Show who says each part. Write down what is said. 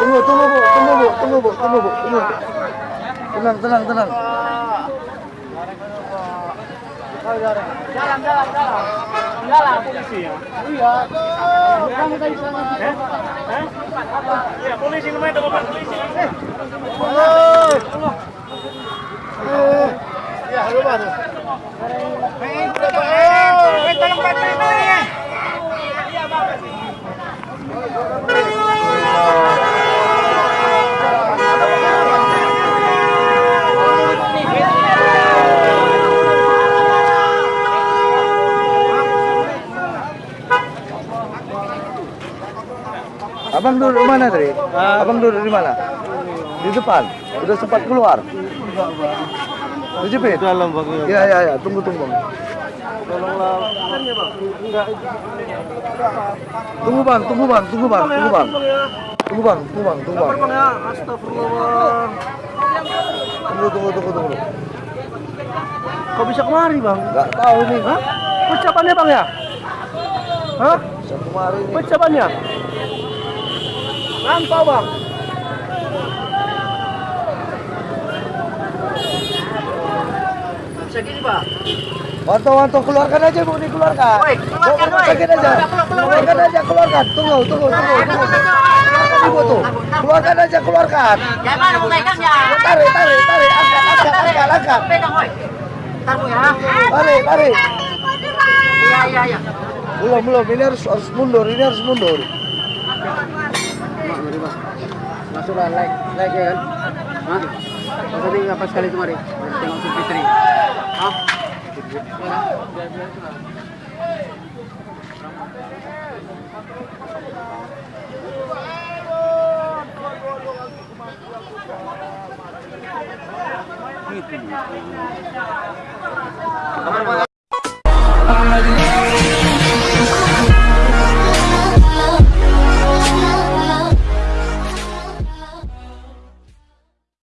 Speaker 1: Tunggu, tunggu tunggu, tunggu bu, tunggu bu, tunggu bu, tenang, tenang, tenang.
Speaker 2: Jalan, jalan, jalan. Jalan polisi ya. Iya. Kamu tadi sana. Eh? Eh? Iya, polisi namanya teman polisi. Eh.
Speaker 1: Ya, halo Pak.
Speaker 2: Eh, tolong bantuin
Speaker 1: Abang duduk di mana tadi? Abang duduk di mana? Di depan. Udah sempat keluar. Dijepit?
Speaker 3: dalam bang
Speaker 1: Ya, ya, ya. Tunggu, tunggu.
Speaker 3: tolonglah bang enggak
Speaker 1: Tunggu bang, tunggu bang, tunggu bang, tunggu bang. Tunggu bang, tunggu bang, tunggu bang.
Speaker 3: ya astagfirullah
Speaker 1: Tunggu, tunggu, tunggu, tunggu.
Speaker 3: kok bisa kemari bang
Speaker 1: Gak tahu nih.
Speaker 3: Hah? Ucapannya bang ya? Hah?
Speaker 1: Bisa kemari nih.
Speaker 3: Lampau bang
Speaker 2: Segini, Pak.
Speaker 1: Wanto, wanto, keluarkan aja bu, dikeluarkan.
Speaker 2: Woi, keluarkan,
Speaker 1: sakit aja.
Speaker 2: Keluar, keluar, keluar,
Speaker 1: Keluarkan aja, keluarkan. Tunggu, tunggu, tunggu, tunggu. Keluarkan ibu tuh. Keluarkan aja, keluarkan.
Speaker 2: Jangan mau megangnya.
Speaker 1: Tarik, tarik, tarik. Angkat, angkat, angkat, angkat.
Speaker 2: Pegang, woi. Ntar Bu ya.
Speaker 1: Tarik, tarik.
Speaker 2: Iya, iya, iya.
Speaker 1: Belum, belum. Ini harus harus mundur, ini harus mundur.
Speaker 3: Masuklah like, like ya kan? Hah? Pas tadi apa sekali kemari? Tengok si Fitri Hah?